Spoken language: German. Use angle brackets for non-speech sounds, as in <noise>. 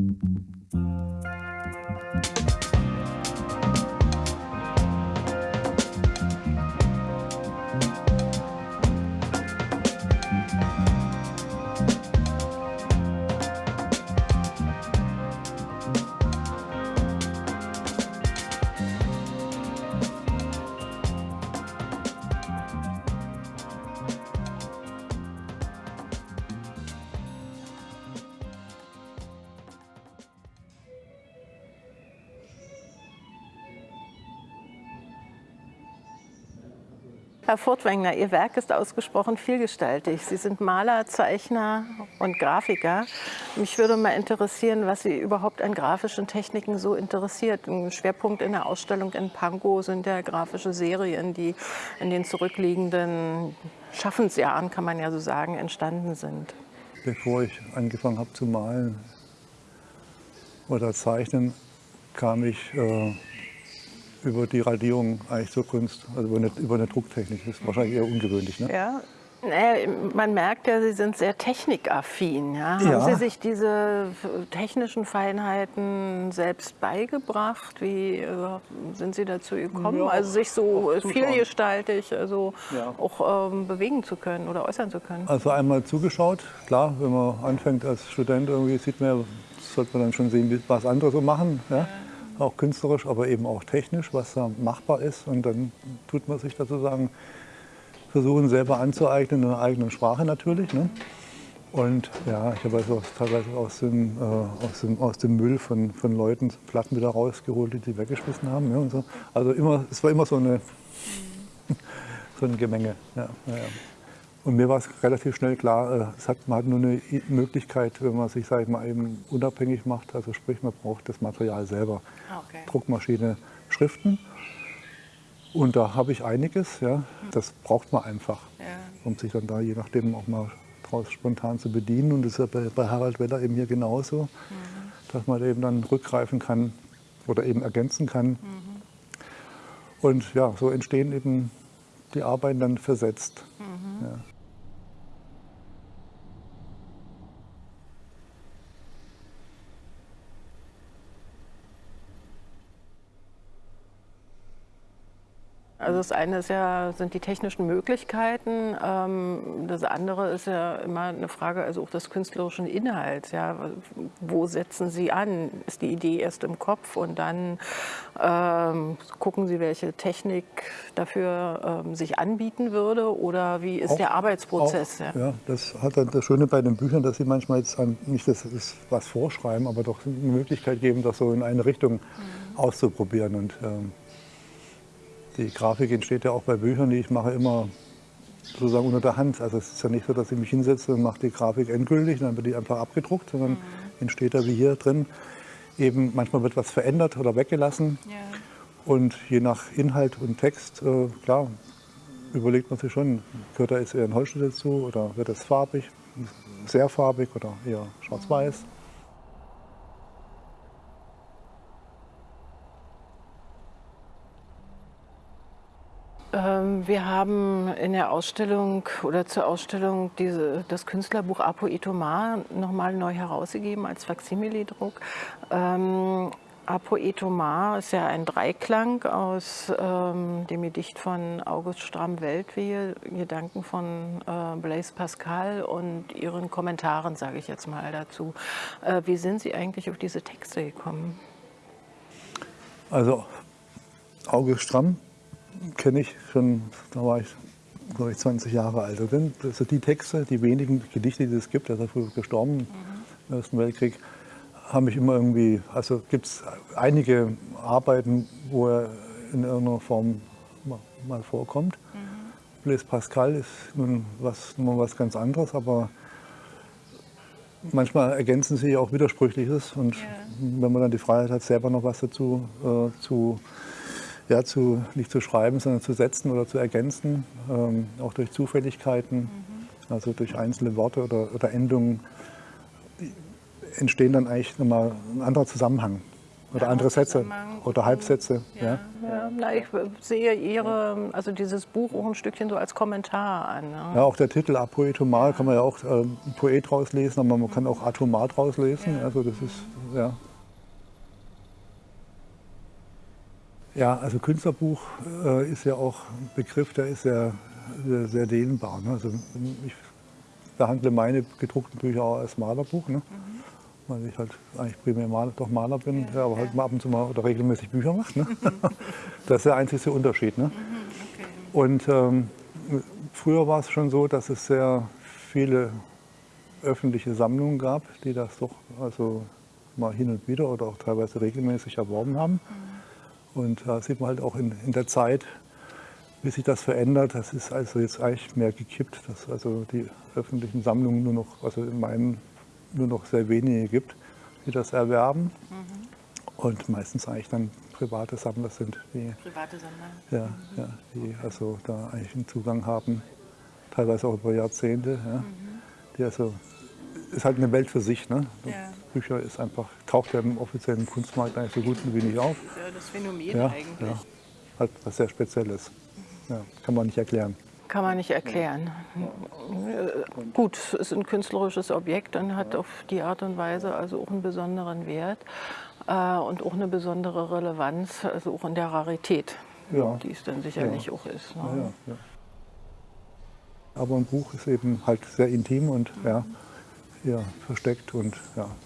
Thank you. Herr Furtwängler, Ihr Werk ist ausgesprochen vielgestaltig. Sie sind Maler, Zeichner und Grafiker. Mich würde mal interessieren, was Sie überhaupt an grafischen Techniken so interessiert. Ein Schwerpunkt in der Ausstellung in Pankow sind ja grafische Serien, die in den zurückliegenden Schaffensjahren, kann man ja so sagen, entstanden sind. Bevor ich angefangen habe zu malen oder zeichnen, kam ich äh, über die Radierung eigentlich zur Kunst, also über eine, über eine Drucktechnik. Das ist wahrscheinlich eher ungewöhnlich. Ne? Ja, naja, man merkt ja, Sie sind sehr technikaffin. Ja? ja? Haben Sie sich diese technischen Feinheiten selbst beigebracht? Wie äh, sind Sie dazu gekommen, ja, also sich so vielgestaltig also ja. auch ähm, bewegen zu können oder äußern zu können? Also einmal zugeschaut. Klar, wenn man anfängt als Student, irgendwie sieht man, sollte man dann schon sehen, was andere so machen. Ja? Auch künstlerisch, aber eben auch technisch, was da machbar ist. Und dann tut man sich sozusagen versuchen, selber anzueignen, in einer eigenen Sprache natürlich. Ne? Und ja, ich habe also teilweise aus dem, äh, aus dem, aus dem Müll von, von Leuten Platten wieder rausgeholt, die sie weggeschmissen haben. Ja, und so. Also immer, es war immer so eine, <laughs> so eine Gemenge. Ja, ja, und mir war es relativ schnell klar, äh, es hat, man hat nur eine Möglichkeit, wenn man sich sag ich mal, eben unabhängig macht. Also sprich, man braucht das Material selber. Ah, okay. Druckmaschine, Schriften. Und da habe ich einiges, ja, das braucht man einfach, ja. um sich dann da je nachdem auch mal draus spontan zu bedienen. Und das ist ja bei, bei Harald Weller eben hier genauso, mhm. dass man eben dann rückgreifen kann oder eben ergänzen kann. Mhm. Und ja, so entstehen eben die Arbeiten dann versetzt. Mhm. Ja. Also das eine ist ja, sind die technischen Möglichkeiten. Ähm, das andere ist ja immer eine Frage also auch des künstlerischen Inhalts. Ja. Wo setzen Sie an? Ist die Idee erst im Kopf und dann ähm, gucken Sie, welche Technik dafür ähm, sich anbieten würde? Oder wie ist auch, der Arbeitsprozess? Auch, ja. ja. das hat dann das Schöne bei den Büchern, dass Sie manchmal jetzt nicht das, das was vorschreiben, aber doch eine Möglichkeit geben, das so in eine Richtung mhm. auszuprobieren. Und, ähm, die Grafik entsteht ja auch bei Büchern, die ich mache, immer sozusagen unter der Hand. Also es ist ja nicht so, dass ich mich hinsetze und mache die Grafik endgültig, dann wird die einfach abgedruckt, sondern mhm. entsteht da wie hier drin. Eben manchmal wird was verändert oder weggelassen. Ja. Und je nach Inhalt und Text, äh, klar, überlegt man sich schon, gehört da jetzt eher ein Holzschnitt dazu oder wird es farbig, sehr farbig oder eher schwarz-weiß. Mhm. Wir haben in der Ausstellung oder zur Ausstellung diese, das Künstlerbuch Apo Itomar nochmal neu herausgegeben als Faksimile-Druck. Ähm, Apo Itomar ist ja ein Dreiklang aus ähm, dem Gedicht von August Stramm-Weltwehe, Gedanken von äh, Blaise Pascal und Ihren Kommentaren, sage ich jetzt mal dazu. Äh, wie sind Sie eigentlich auf diese Texte gekommen? Also August Stramm kenne ich schon, da war ich, glaube ich, 20 Jahre alt. Also die Texte, die wenigen Gedichte, die es gibt, er ist ja früher gestorben mhm. im Ersten Weltkrieg, haben mich immer irgendwie, also gibt es einige Arbeiten, wo er in irgendeiner Form mal vorkommt. Mhm. Blaise Pascal ist nun was, nun was ganz anderes, aber manchmal ergänzen sie auch Widersprüchliches und ja. wenn man dann die Freiheit hat, selber noch was dazu äh, zu ja, zu, nicht zu schreiben, sondern zu setzen oder zu ergänzen, ähm, auch durch Zufälligkeiten, mhm. also durch einzelne Worte oder, oder Endungen entstehen dann eigentlich nochmal ein anderer Zusammenhang. Oder andere Sätze oder Halbsätze. Ja. Ja, na, ich sehe Ihre, also dieses Buch auch ein Stückchen so als Kommentar an. Ne? Ja, auch der Titel Apoetomal kann man ja auch äh, Poet rauslesen, aber man kann auch Atomat rauslesen. Also das ist, ja. Ja, also Künstlerbuch äh, ist ja auch ein Begriff, der ist sehr, sehr, sehr dehnbar. Ne? Also ich behandle meine gedruckten Bücher auch als Malerbuch. Ne? weil ich halt eigentlich primär Maler, doch Maler bin, ja, aber halt mal ab und zu mal oder regelmäßig Bücher mache. Ne? <laughs> das ist der einzige Unterschied. Ne? Okay. Und ähm, früher war es schon so, dass es sehr viele öffentliche Sammlungen gab, die das doch also mal hin und wieder oder auch teilweise regelmäßig erworben haben. Mhm. Und da sieht man halt auch in, in der Zeit, wie sich das verändert. Das ist also jetzt eigentlich mehr gekippt, dass also die öffentlichen Sammlungen nur noch, also in meinen nur noch sehr wenige gibt, die das erwerben. Mhm. Und meistens eigentlich dann private Sammler sind, die, private Sammler. Ja, mhm. ja, die also da eigentlich einen Zugang haben, teilweise auch über Jahrzehnte. Ja, mhm. Die also ist halt eine Welt für sich. Ne? Ja. Bücher ist einfach, taucht ja im offiziellen Kunstmarkt eigentlich so gut wie nicht auf. Das ist ja das Phänomen ja, eigentlich. Ja. Halt was sehr Spezielles. Ja, kann man nicht erklären. Kann man nicht erklären. Gut, es ist ein künstlerisches Objekt und hat auf die Art und Weise also auch einen besonderen Wert äh, und auch eine besondere Relevanz, also auch in der Rarität, ja. die es dann sicherlich ja. auch ist. Ne? Ja, Aber ein Buch ist eben halt sehr intim und ja, ja versteckt und ja,